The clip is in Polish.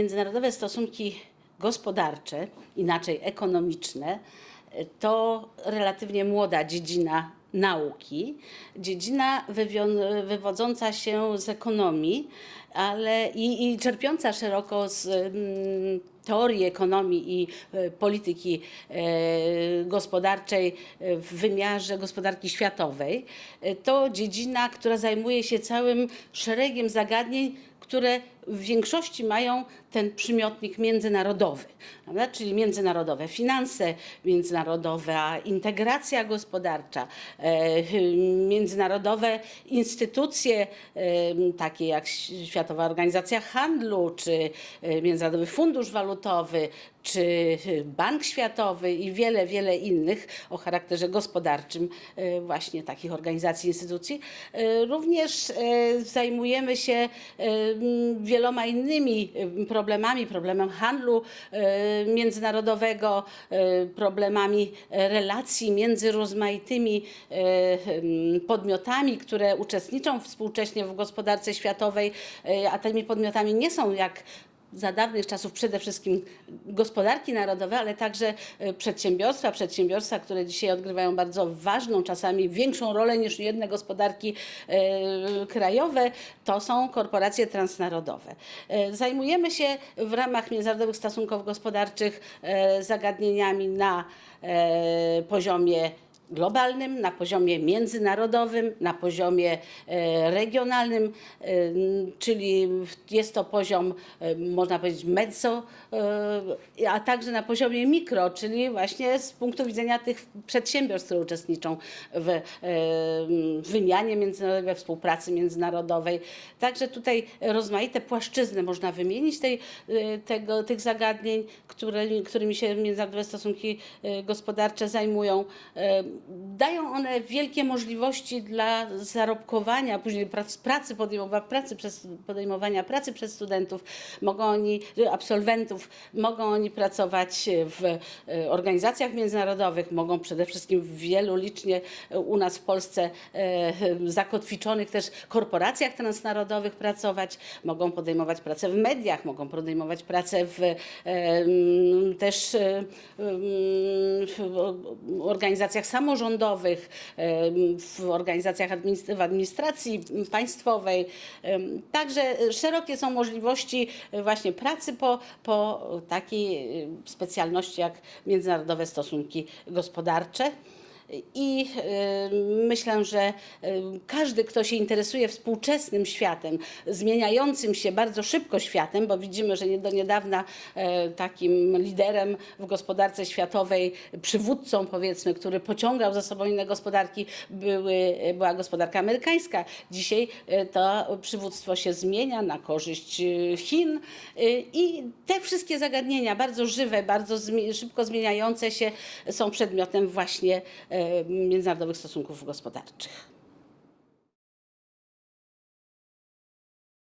międzynarodowe stosunki gospodarcze, inaczej ekonomiczne, to relatywnie młoda dziedzina nauki, dziedzina wywodząca się z ekonomii, ale i, i czerpiąca szeroko z mm, teorii ekonomii i e, polityki e, gospodarczej e, w wymiarze gospodarki światowej. To dziedzina, która zajmuje się całym szeregiem zagadnień, które w większości mają ten przymiotnik międzynarodowy, prawda? czyli międzynarodowe finanse, międzynarodowa integracja gospodarcza, e, międzynarodowe instytucje e, takie jak Światowa Organizacja Handlu, czy e, Międzynarodowy Fundusz Walutowy, czy Bank Światowy i wiele, wiele innych o charakterze gospodarczym e, właśnie takich organizacji, instytucji. E, Również zajmujemy się wieloma innymi problemami, problemem handlu międzynarodowego, problemami relacji między rozmaitymi podmiotami, które uczestniczą współcześnie w gospodarce światowej, a tymi podmiotami nie są jak za dawnych czasów przede wszystkim gospodarki narodowe, ale także e, przedsiębiorstwa, przedsiębiorstwa, które dzisiaj odgrywają bardzo ważną, czasami większą rolę niż jedne gospodarki e, krajowe, to są korporacje transnarodowe. E, Zajmujemy się w ramach międzynarodowych stosunków gospodarczych zagadnieniami na poziomie globalnym, na poziomie międzynarodowym, na poziomie e, regionalnym, e, czyli jest to poziom, e, można powiedzieć, mezzo, a także na poziomie mikro, czyli właśnie z punktu widzenia tych przedsiębiorstw, które uczestniczą w wymianie międzynarodowej, we współpracy międzynarodowej. Także tutaj rozmaite płaszczyzny można wymienić tej, tego, tych zagadnień, które, którymi się międzynarodowe stosunki gospodarcze zajmują. Dają one wielkie możliwości dla zarobkowania, później prac, pracy, podejmowania pracy przez, podejmowania pracy przez studentów, mogą oni, absolwentów, mogą oni pracować w e, organizacjach międzynarodowych, mogą przede wszystkim w wielu licznie u nas w Polsce e, zakotwiczonych też korporacjach transnarodowych pracować, mogą podejmować pracę w mediach, mogą podejmować pracę w e, też w organizacjach samorządowych, em, w organizacjach w administracji państwowej. Także szerokie są możliwości e, właśnie pracy po, po takiej specjalności jak międzynarodowe stosunki gospodarcze. I e, myślę, że e, każdy, kto się interesuje współczesnym światem, zmieniającym się bardzo szybko światem, bo widzimy, że do niedawna e, takim liderem w gospodarce światowej, przywódcą powiedzmy, który pociągał za sobą inne gospodarki, były, była gospodarka amerykańska. Dzisiaj e, to przywództwo się zmienia na korzyść e, Chin i te wszystkie zagadnienia, bardzo żywe, bardzo szybko zmieniające się, są przedmiotem właśnie międzynarodowych stosunków gospodarczych.